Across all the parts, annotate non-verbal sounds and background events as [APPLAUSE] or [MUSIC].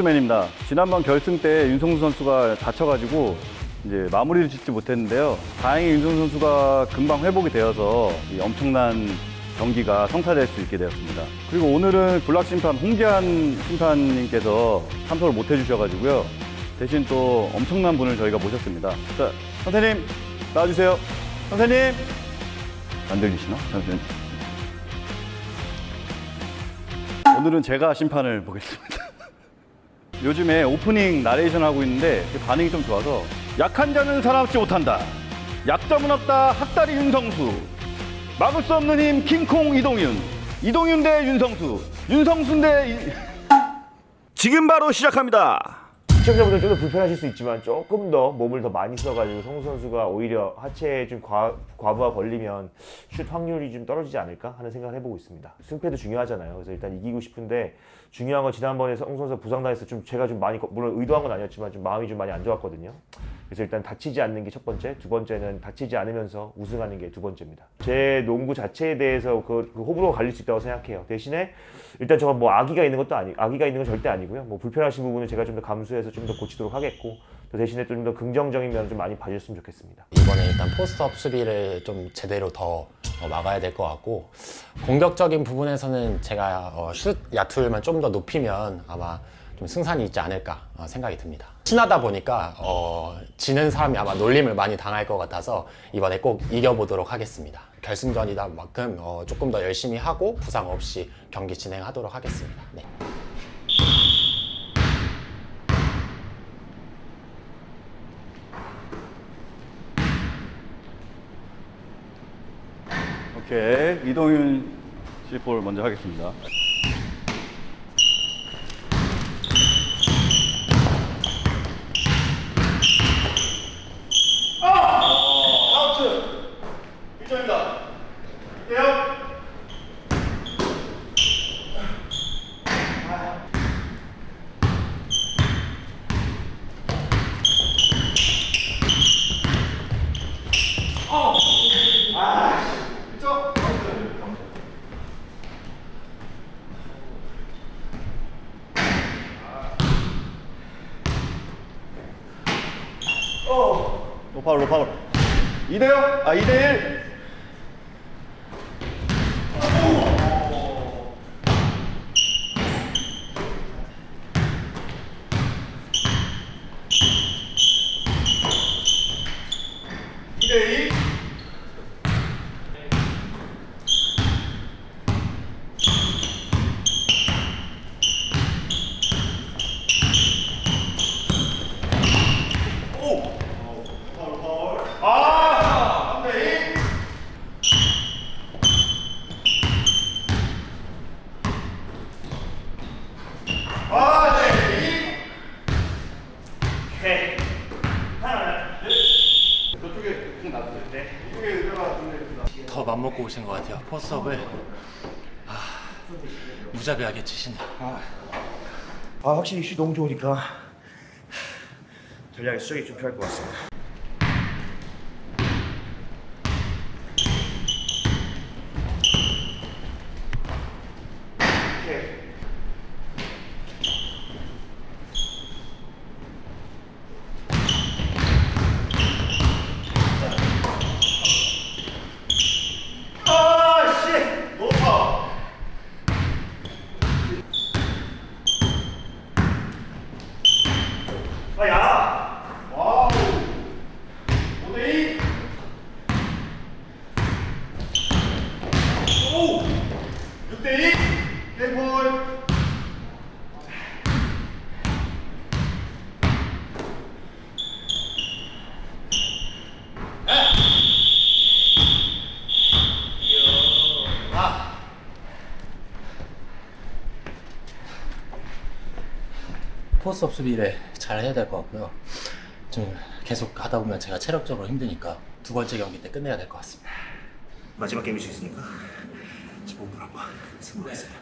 크로스맨입니다. 지난번 결승 때 윤성수 선수가 다쳐가지고 이제 마무리를 짓지 못했는데요. 다행히 윤성수 선수가 금방 회복이 되어서 이 엄청난 경기가 성사될 수 있게 되었습니다. 그리고 오늘은 블락 심판 홍기한 심판님께서 참석을 못 해주셔가지고요. 대신 또 엄청난 분을 저희가 모셨습니다. 자 선생님 나와주세요. 선생님! 안 들리시나? 선생님? 오늘은 제가 심판을 보겠습니다. 요즘에 오프닝 나레이션 하고 있는데 반응이 좀 좋아서 약한 자는 살아남지 못한다. 약점은 없다. 학다리 윤성수. 막을 수 없는 힘 킹콩 이동윤. 이동윤 대 윤성수. 윤성수 대 이... [LAUGHS] 지금 바로 시작합니다. 시청자분들 좀 더 불편하실 수 있지만 조금 더 몸을 더 많이 써가지고 성우 선수가 오히려 하체에 좀 과, 과부하 걸리면 슛 확률이 좀 떨어지지 않을까 하는 생각을 해보고 있습니다. 승패도 중요하잖아요. 그래서 일단 이기고 싶은데 중요한 건 지난번에 선수가 부상당해서 좀 제가 좀 많이 물론 의도한 건 아니었지만 좀 마음이 좀 많이 안 좋았거든요. 그래서 일단 다치지 않는 게 첫 번째, 두 번째는 다치지 않으면서 우승하는 게 두 번째입니다. 제 농구 자체에 대해서 그, 그 호불호가 갈릴 수 있다고 생각해요. 대신에 일단 저가 뭐 악의가 있는 것도 아니, 악의가 있는 건 절대 아니고요. 뭐 불편하신 부분은 제가 좀 더 감수해서 좀 더 고치도록 하겠고, 또 대신에 좀 더 긍정적인 면을 좀 많이 봐주셨으면 좋겠습니다. 이번에 일단 포스트업 수비를 좀 제대로 더 어, 막아야 될 것 같고 공격적인 부분에서는 제가 어, 슛 야투율만 좀 더 높이면 아마 좀 승산이 있지 않을까 어, 생각이 듭니다. 친하다 보니까 어, 지는 사람이 아마 놀림을 많이 당할 것 같아서 이번에 꼭 이겨보도록 하겠습니다. 결승전이다 만큼 어, 조금 더 열심히 하고 부상 없이 경기 진행하도록 하겠습니다. 네. 오케이 이동윤 씨볼 먼저 하겠습니다. 아웃! 1점입니다. 대요 노파울 노파울 2대0 아 2대1 2대2 아! 3대2 아, 네. 오케이. 하나, 둘. 저쪽에 공 놔두세요. 네. 이쪽에 의자가 준비됐습니다. 더 맘먹고 오신 것 같아요. 포스업을 아, 무자비하게 치시네. 아, 확실히 슛 너무 좋으니까 전략의 수정이 좀 필요할 것 같습니다. 아, 씨! 높아! 아, 야! 와우! 5대2! 오! 6대2! 땡볼! 포스업 수비를 잘 해야 될 것 같고요. 좀 계속 하다 보면 제가 체력적으로 힘드니까 두 번째 경기 때 끝내야 될 것 같습니다. 마지막 게임일 수 있으니까 제 몸으로 한번 승부하겠습니다.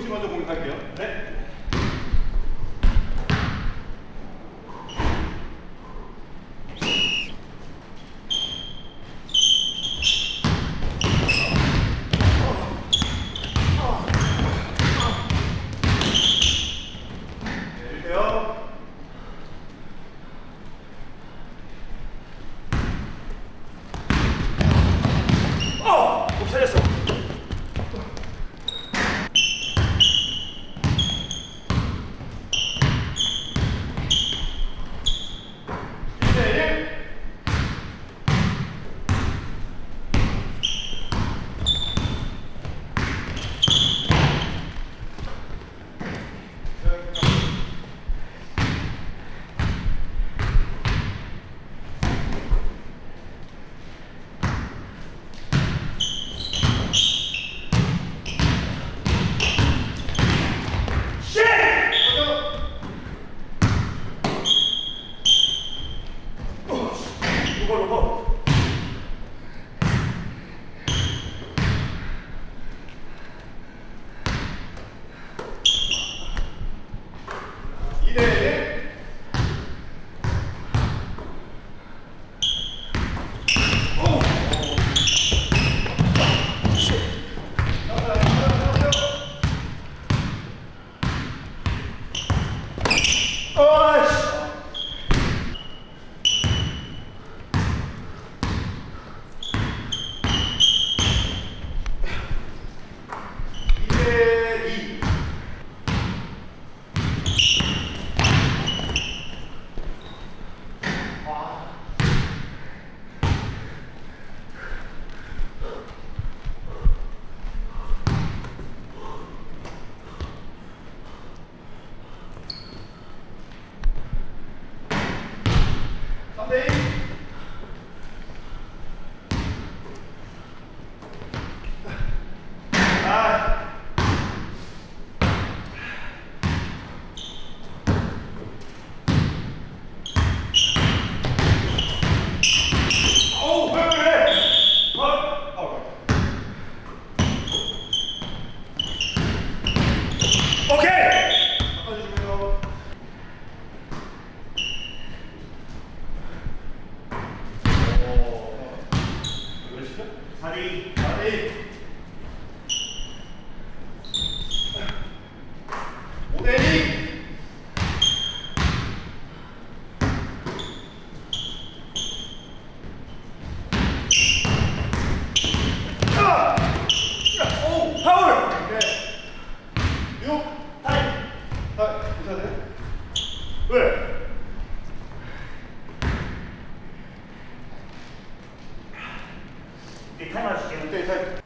씨 먼저 공격할게요. 네.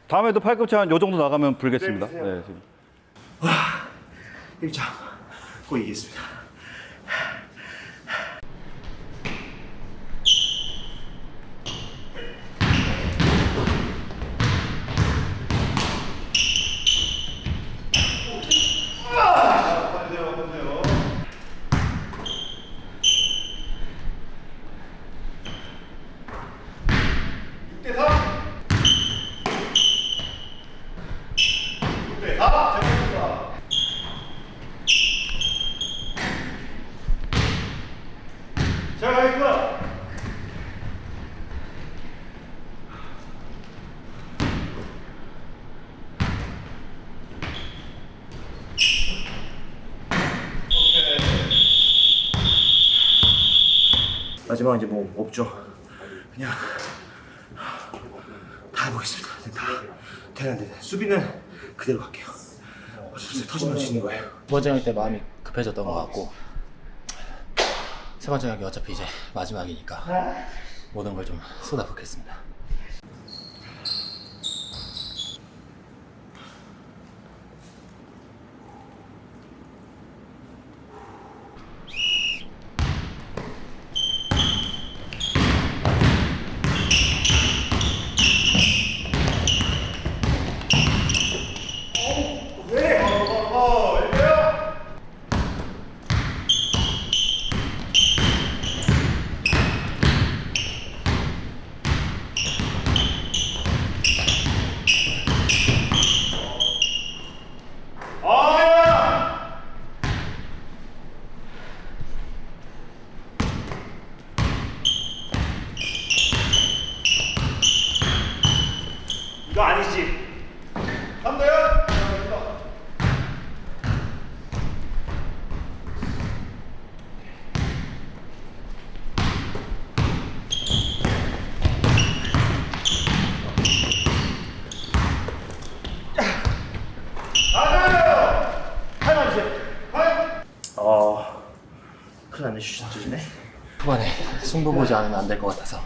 다음에도 팔꿈치 한 요 정도 나가면 불겠습니다. 네, 지금. 1장 꼭 이기겠습니다. 마지막 이제 뭐 없죠. 그냥 다 해보겠습니다. 다 되는데 수비는 그대로 갈게요. 어차피 터지면 지는 거예요. 두 번째 경기 때 마음이 급해졌던 것 같고 세 번째 경기 어차피 이제 마지막이니까 모든 걸 좀 쏟아붓겠습니다. 이거 아니지. 어, 큰일 났네, 슈트지네. 후반에 승부 보지 않으면 안 될 것 같아서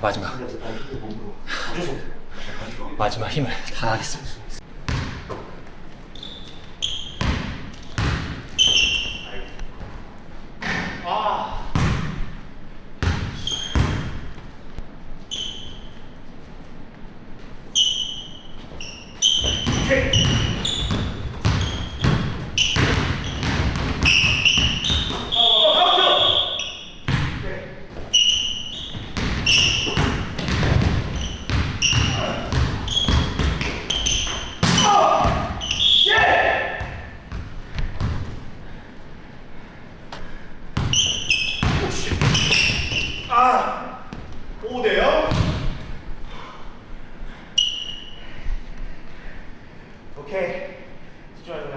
마지막 마지막 힘을 다하겠습니다. 오케이. 집중하자.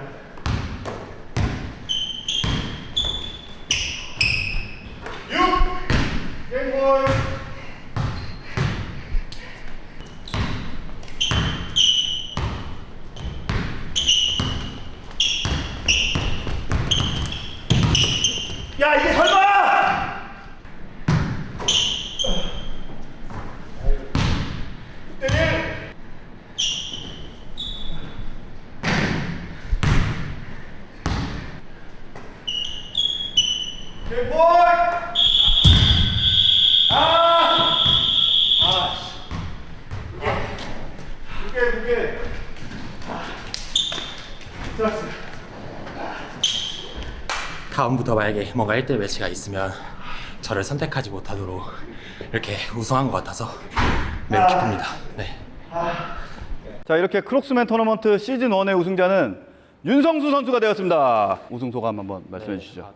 다음부터 만약에 뭔가 1대1 매치가 있으면 저를 선택하지 못하도록 이렇게 우승한 것 같아서 매우 기쁩니다. 네. 자 이렇게 크록스맨 토너먼트 시즌 1의 우승자는 윤성수 선수가 되었습니다. 우승 소감 한번 말씀해 주시죠.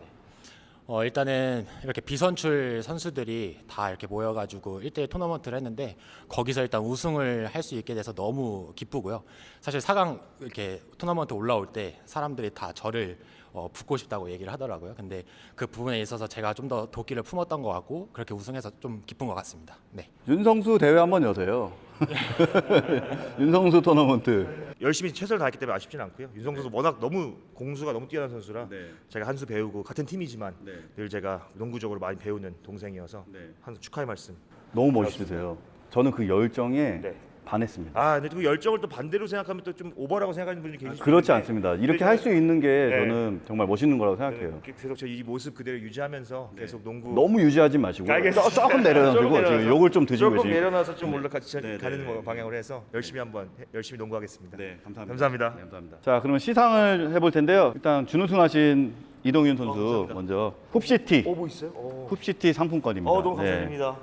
어, 일단은 이렇게 비선출 선수들이 다 이렇게 모여가지고 1대1 토너먼트를 했는데 거기서 일단 우승을 할 수 있게 돼서 너무 기쁘고요. 사실 4강 이렇게 토너먼트 올라올 때 사람들이 다 저를 어, 붙고 싶다고 얘기를 하더라고요. 근데 그 부분에 있어서 제가 좀 더 도끼를 품었던 것 같고 그렇게 우승해서 좀 기쁜 것 같습니다. 네. 윤성수 대회 한번 여세요. [LAUGHS] 윤성수 토너먼트. 열심히 최선을 다했기 때문에 아쉽진 않고요. 윤성수 선수 워낙 너무 공수가 너무 뛰어난 선수라 네. 제가 한 수 배우고 같은 팀이지만 네. 늘 제가 농구적으로 많이 배우는 동생이어서 네. 한 축하의 말씀. 너무 멋있으세요. 저는 그 열정에 네. 반했습니다. 아, 근데 그 열정을 또 반대로 생각하면 또 좀 오버라고 생각하는 분이 계실 수 그렇지 있는데 않습니다. 이렇게 할 수 있는 게 네. 저는 정말 멋있는 거라고 생각해요. 저는 계속 저 이 모습 그대로 유지하면서 계속 농구 너무 유지하지 마시고 알겠습니다. 조- 조금 내려놔주고. 지금 욕을 좀 드시고 조금 계시니까. 내려놔서 좀 올라가지 네, 가는 네, 거 네. 방향으로 해서 열심히 한번 해- 열심히 농구하겠습니다. 네, 감사합니다. 감사합니다. 네, 감사합니다. 자, 그러면 시상을 해볼 텐데요. 일단 준우승하신 이동윤 선수 감사합니다. 먼저 훅시티, 오, 뭐 있어요? 오. 훅시티 상품권입니다. 어, 너무 네. 감사드립니다.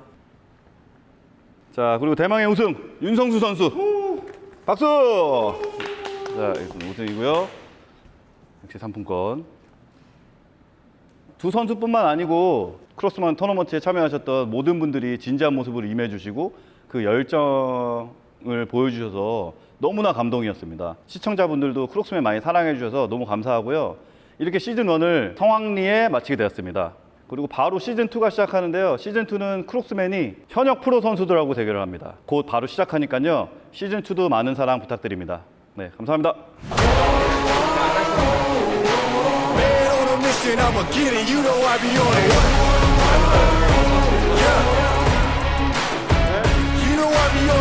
자, 그리고 대망의 우승 윤성수 선수. 박수. 자, 일단 우승이고요. 역시 상품권. 두 선수뿐만 아니고 크로스만 토너먼트에 참여하셨던 모든 분들이 진지한 모습으로 임해주시고 그 열정을 보여주셔서 너무나 감동이었습니다. 시청자분들도 크록스맨 많이 사랑해 주셔서 너무 감사하고요. 이렇게 시즌 1을 성황리에 마치게 되었습니다. 그리고 바로 시즌 2가 시작하는데요. 시즌 2는 크록스맨이 현역 프로 선수들하고 대결을 합니다. 곧 바로 시작하니까요. 시즌 2도 많은 사랑 부탁드립니다. 네, 감사합니다. I'ma get it. You know I be on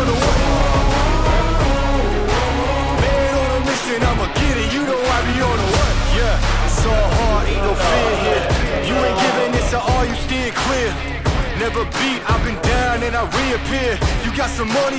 the way. Man on a mission, I'ma get it. You know I be on the way. Yeah. It's all hard, ain't no fear here. You ain't giving this at all, you steer clear. Never beat, I've been down and I reappear. You got some money